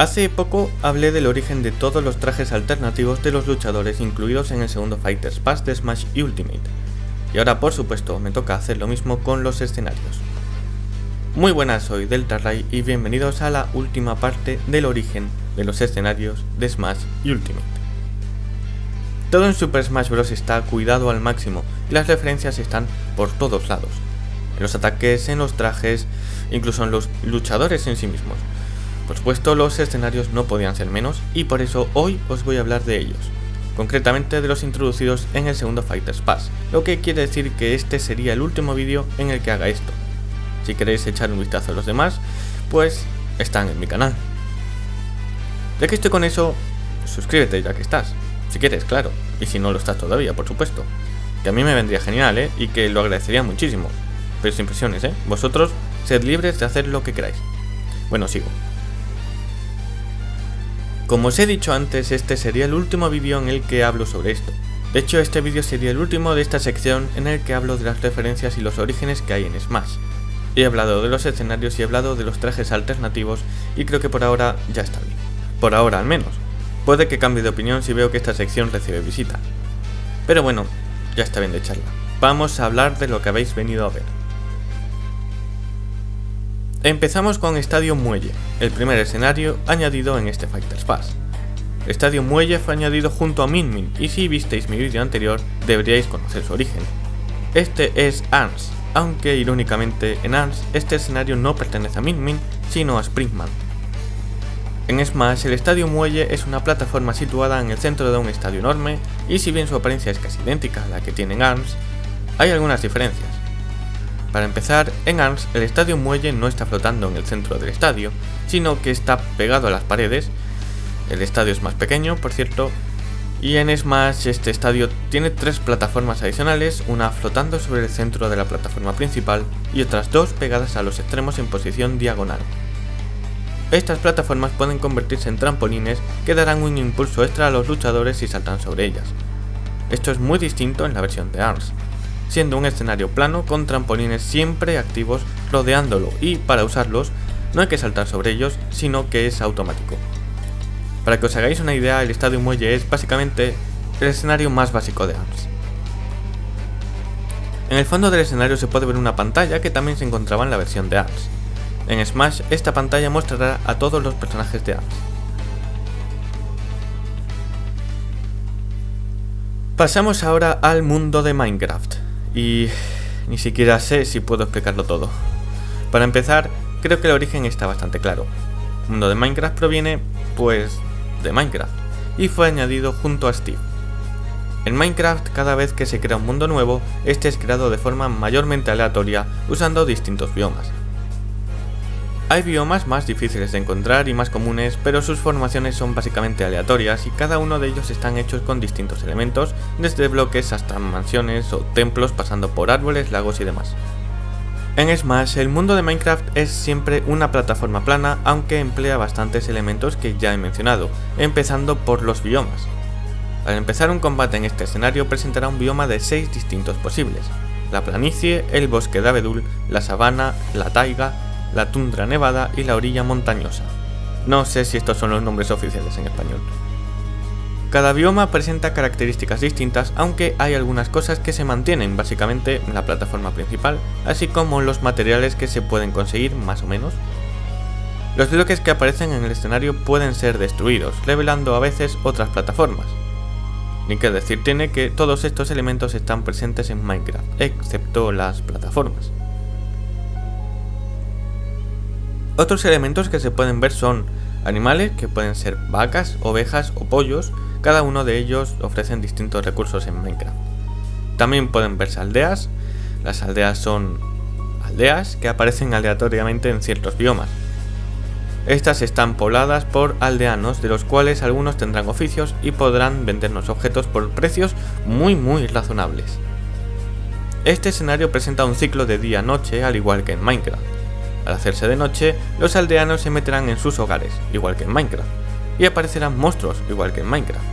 Hace poco hablé del origen de todos los trajes alternativos de los luchadores incluidos en el segundo Fighters Pass de Smash Ultimate. Y ahora por supuesto me toca hacer lo mismo con los escenarios. Muy buenas, soy Delta Ray y bienvenidos a la última parte del origen de los escenarios de Smash Ultimate. Todo en Super Smash Bros. está cuidado al máximo y las referencias están por todos lados. En los ataques, en los trajes, incluso en los luchadores en sí mismos. Por supuesto los escenarios no podían ser menos y por eso hoy os voy a hablar de ellos, concretamente de los introducidos en el segundo Fighters Pass, lo que quiere decir que este sería el último vídeo en el que haga esto. Si queréis echar un vistazo a los demás, pues están en mi canal. Ya que estoy con eso, suscríbete ya que estás, si quieres, claro, y si no lo estás todavía, por supuesto. Que a mí me vendría genial, ¿eh? Y que lo agradecería muchísimo. Pero sin presiones, ¿eh? Vosotros sed libres de hacer lo que queráis. Bueno, sigo. Como os he dicho antes, este sería el último vídeo en el que hablo sobre esto. De hecho, este vídeo sería el último de esta sección en el que hablo de las referencias y los orígenes que hay en Smash. He hablado de los escenarios y he hablado de los trajes alternativos y creo que por ahora ya está bien. Por ahora al menos. Puede que cambie de opinión si veo que esta sección recibe visita. Pero bueno, ya está bien de charla. Vamos a hablar de lo que habéis venido a ver. Empezamos con Estadio Muelle, el primer escenario añadido en este Fighters Pass. Estadio Muelle fue añadido junto a Min Min y si visteis mi vídeo anterior deberíais conocer su origen. Este es ARMS, aunque irónicamente en ARMS este escenario no pertenece a Min Min sino a Springman. En Smash el Estadio Muelle es una plataforma situada en el centro de un estadio enorme y si bien su apariencia es casi idéntica a la que tiene en ARMS, hay algunas diferencias. Para empezar, en ARMS el estadio muelle no está flotando en el centro del estadio, sino que está pegado a las paredes. El estadio es más pequeño, por cierto, y en Smash este estadio tiene tres plataformas adicionales, una flotando sobre el centro de la plataforma principal y otras dos pegadas a los extremos en posición diagonal. Estas plataformas pueden convertirse en trampolines que darán un impulso extra a los luchadores si saltan sobre ellas. Esto es muy distinto en la versión de ARMS, siendo un escenario plano con trampolines siempre activos rodeándolo y para usarlos no hay que saltar sobre ellos, sino que es automático. Para que os hagáis una idea, el estadio muelle es básicamente el escenario más básico de ARMS. En el fondo del escenario se puede ver una pantalla que también se encontraba en la versión de ARMS. En Smash esta pantalla mostrará a todos los personajes de ARMS. Pasamos ahora al mundo de Minecraft y ni siquiera sé si puedo explicarlo todo. Para empezar, creo que el origen está bastante claro. El mundo de Minecraft proviene, pues, de Minecraft, y fue añadido junto a Steve. En Minecraft, cada vez que se crea un mundo nuevo, este es creado de forma mayormente aleatoria usando distintos biomas. Hay biomas más difíciles de encontrar y más comunes, pero sus formaciones son básicamente aleatorias y cada uno de ellos están hechos con distintos elementos, desde bloques hasta mansiones o templos pasando por árboles, lagos y demás. En Smash, el mundo de Minecraft es siempre una plataforma plana, aunque emplea bastantes elementos que ya he mencionado, empezando por los biomas. Al empezar un combate en este escenario presentará un bioma de 6 distintos posibles, la planicie, el bosque de abedul, la sabana, la taiga, la tundra nevada y la orilla montañosa. No sé si estos son los nombres oficiales en español. Cada bioma presenta características distintas, aunque hay algunas cosas que se mantienen básicamente en la plataforma principal, así como los materiales que se pueden conseguir más o menos. Los bloques que aparecen en el escenario pueden ser destruidos, revelando a veces otras plataformas. Ni que decir tiene que todos estos elementos están presentes en Minecraft, excepto las plataformas. Otros elementos que se pueden ver son animales, que pueden ser vacas, ovejas o pollos, cada uno de ellos ofrecen distintos recursos en Minecraft. También pueden verse aldeas, las aldeas son aldeas que aparecen aleatoriamente en ciertos biomas. Estas están pobladas por aldeanos, de los cuales algunos tendrán oficios y podrán vendernos objetos por precios muy muy razonables. Este escenario presenta un ciclo de día-noche al igual que en Minecraft. Al hacerse de noche, los aldeanos se meterán en sus hogares, igual que en Minecraft, y aparecerán monstruos, igual que en Minecraft.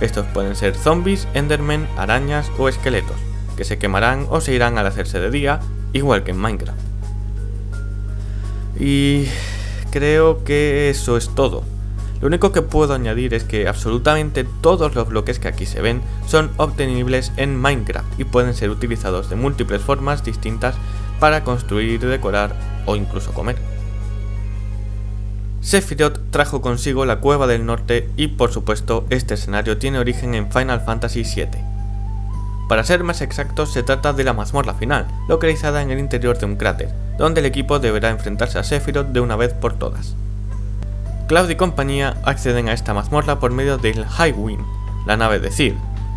Estos pueden ser zombies, endermen, arañas o esqueletos, que se quemarán o se irán al hacerse de día, igual que en Minecraft. Y creo que eso es todo. Lo único que puedo añadir es que absolutamente todos los bloques que aquí se ven son obtenibles en Minecraft y pueden ser utilizados de múltiples formas distintas para construir, decorar o incluso comer. Sephiroth trajo consigo la Cueva del Norte y por supuesto este escenario tiene origen en Final Fantasy VII. Para ser más exactos se trata de la mazmorra final, localizada en el interior de un cráter, donde el equipo deberá enfrentarse a Sephiroth de una vez por todas. Cloud y compañía acceden a esta mazmorra por medio del Highwind, la nave de Cid.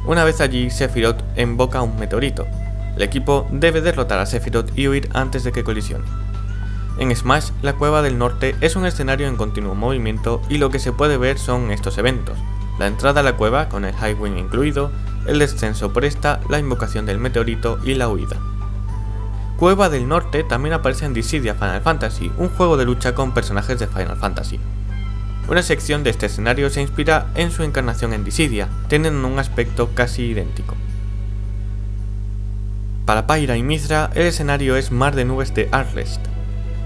Una vez allí, Sephiroth invoca un meteorito. El equipo debe derrotar a Sephiroth y huir antes de que colisione. En Smash, la Cueva del Norte es un escenario en continuo movimiento y lo que se puede ver son estos eventos. La entrada a la cueva, con el Highwing incluido, el descenso por esta, la invocación del meteorito y la huida. Cueva del Norte también aparece en Dissidia Final Fantasy, un juego de lucha con personajes de Final Fantasy. Una sección de este escenario se inspira en su encarnación en Dissidia, teniendo un aspecto casi idéntico. Para Pyra y Mithra, el escenario es Mar de Nubes de Arlest,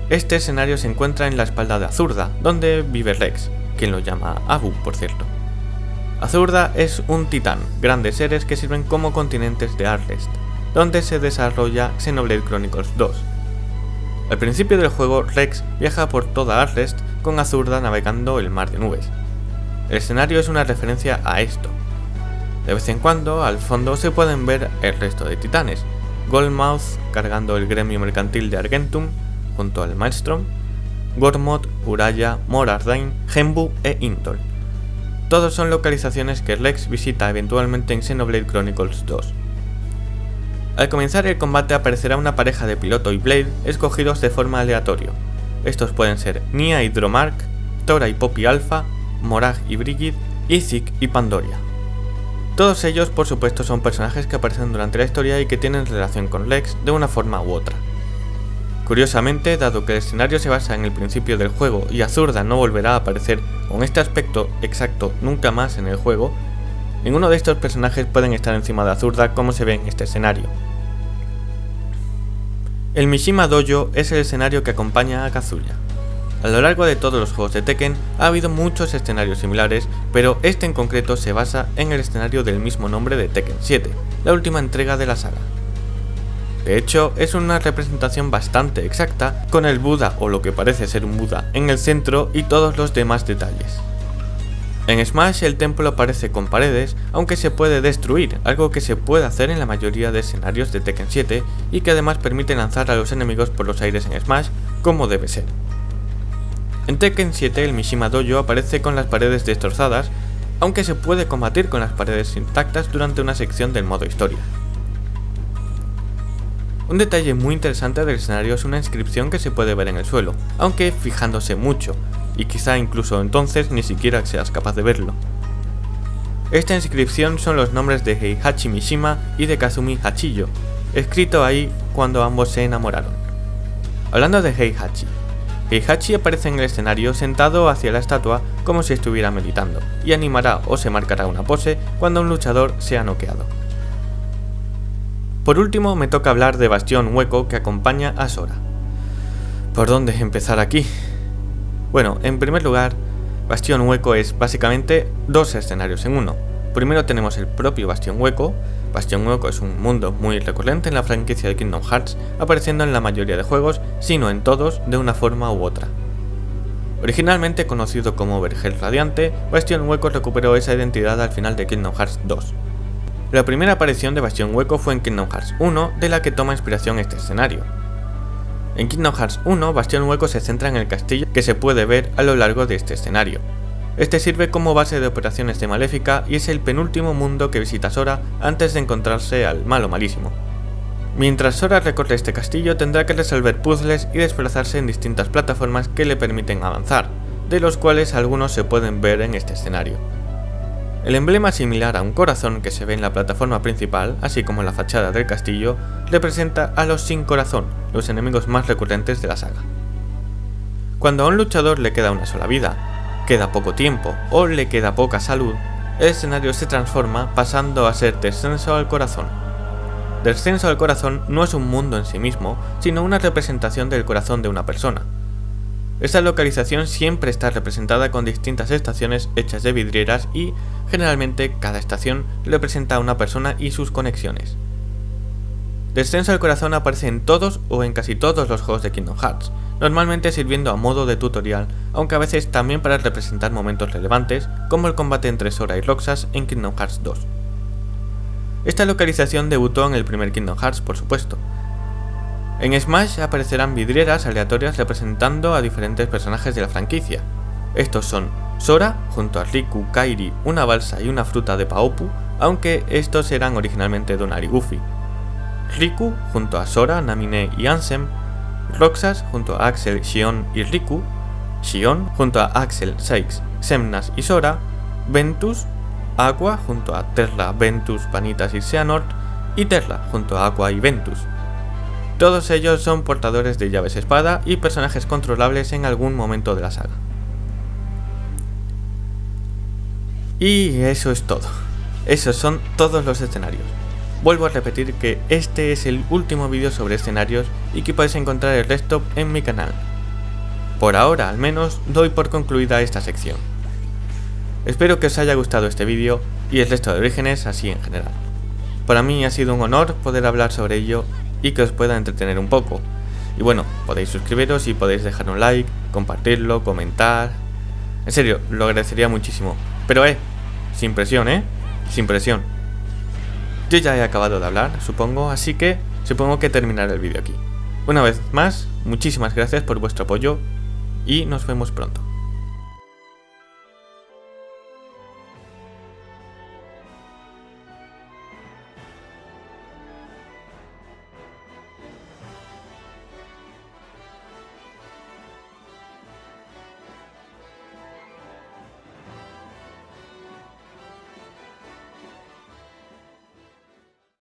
este escenario se encuentra en la espalda de Azurda, donde vive Rex, quien lo llama Abu, por cierto. Azurda es un titán, grandes seres que sirven como continentes de Arlest, donde se desarrolla Xenoblade Chronicles 2. Al principio del juego, Rex viaja por toda Arlest con Azurda navegando el mar de nubes. El escenario es una referencia a esto. De vez en cuando, al fondo se pueden ver el resto de titanes, Goldmouth cargando el gremio mercantil de Argentum, junto al Maelstrom, Gormod, Uraya, Morardain, Genbu e Intol. Todos son localizaciones que Lex visita eventualmente en Xenoblade Chronicles 2. Al comenzar el combate aparecerá una pareja de piloto y Blade escogidos de forma aleatoria. Estos pueden ser Nia y Dromark, Tora y Poppy Alpha, Morag y Brigid, Izik y Pandoria. Todos ellos por supuesto son personajes que aparecen durante la historia y que tienen relación con Lex de una forma u otra. Curiosamente, dado que el escenario se basa en el principio del juego y Azurda no volverá a aparecer con este aspecto exacto nunca más en el juego, ninguno de estos personajes pueden estar encima de Azurda como se ve en este escenario. El Mishima Dojo es el escenario que acompaña a Kazuya. A lo largo de todos los juegos de Tekken ha habido muchos escenarios similares, pero este en concreto se basa en el escenario del mismo nombre de Tekken 7, la última entrega de la saga. De hecho, es una representación bastante exacta, con el Buda o lo que parece ser un Buda en el centro y todos los demás detalles. En Smash el templo aparece con paredes, aunque se puede destruir, algo que se puede hacer en la mayoría de escenarios de Tekken 7 y que además permite lanzar a los enemigos por los aires en Smash como debe ser. En Tekken 7 el Mishima Dojo aparece con las paredes destrozadas, aunque se puede combatir con las paredes intactas durante una sección del modo historia. Un detalle muy interesante del escenario es una inscripción que se puede ver en el suelo, aunque fijándose mucho, y quizá incluso entonces ni siquiera seas capaz de verlo. Esta inscripción son los nombres de Heihachi Mishima y de Kazumi Hachiyo, escrito ahí cuando ambos se enamoraron. Hablando de Heihachi, Heihachi aparece en el escenario sentado hacia la estatua como si estuviera meditando, y animará o se marcará una pose cuando un luchador sea noqueado. Por último, me toca hablar de Bastión Hueco que acompaña a Sora. ¿Por dónde empezar aquí? Bueno, en primer lugar, Bastión Hueco es básicamente dos escenarios en uno. Primero tenemos el propio Bastión Hueco. Bastión Hueco es un mundo muy recurrente en la franquicia de Kingdom Hearts, apareciendo en la mayoría de juegos, sino en todos, de una forma u otra. Originalmente conocido como Vergel Radiante, Bastión Hueco recuperó esa identidad al final de Kingdom Hearts 2, la primera aparición de Bastión Hueco fue en Kingdom Hearts 1, de la que toma inspiración este escenario. En Kingdom Hearts 1, Bastión Hueco se centra en el castillo que se puede ver a lo largo de este escenario. Este sirve como base de operaciones de Maléfica y es el penúltimo mundo que visita Sora antes de encontrarse al malo malísimo. Mientras Sora recorre este castillo tendrá que resolver puzzles y desplazarse en distintas plataformas que le permiten avanzar, de los cuales algunos se pueden ver en este escenario. El emblema similar a un corazón que se ve en la plataforma principal, así como en la fachada del castillo, representa a los sin corazón, los enemigos más recurrentes de la saga. Cuando a un luchador le queda una sola vida, queda poco tiempo o le queda poca salud, el escenario se transforma pasando a ser descenso al corazón. Descenso al corazón no es un mundo en sí mismo, sino una representación del corazón de una persona. Esta localización siempre está representada con distintas estaciones hechas de vidrieras y, generalmente, cada estación representa a una persona y sus conexiones. Descenso al corazón aparece en todos o en casi todos los juegos de Kingdom Hearts, normalmente sirviendo a modo de tutorial, aunque a veces también para representar momentos relevantes, como el combate entre Sora y Roxas en Kingdom Hearts 2. Esta localización debutó en el primer Kingdom Hearts, por supuesto, en Smash aparecerán vidrieras aleatorias representando a diferentes personajes de la franquicia. Estos son Sora, junto a Riku, Kairi, una balsa y una fruta de Paopu, aunque estos eran originalmente Donald y Goofy. Riku, junto a Sora, Namine y Ansem. Roxas, junto a Axel, Shion y Riku. Shion, junto a Axel, Sykes, Semnas y Sora. Ventus, Aqua, junto a Terra, Ventus, Vanitas y Xehanort. Y Terra, junto a Aqua y Ventus. Todos ellos son portadores de llaves espada y personajes controlables en algún momento de la saga. Y eso es todo. Esos son todos los escenarios. Vuelvo a repetir que este es el último vídeo sobre escenarios y que podéis encontrar el resto en mi canal. Por ahora al menos doy por concluida esta sección. Espero que os haya gustado este vídeo y el resto de orígenes así en general. Para mí ha sido un honor poder hablar sobre ello y que os pueda entretener un poco. Y bueno, podéis suscribiros y podéis dejar un like, compartirlo, comentar. En serio, lo agradecería muchísimo. Pero eh, sin presión, ¿eh? Sin presión. Yo ya he acabado de hablar, supongo, así que supongo que terminaré el vídeo aquí. Una vez más, muchísimas gracias por vuestro apoyo y nos vemos pronto.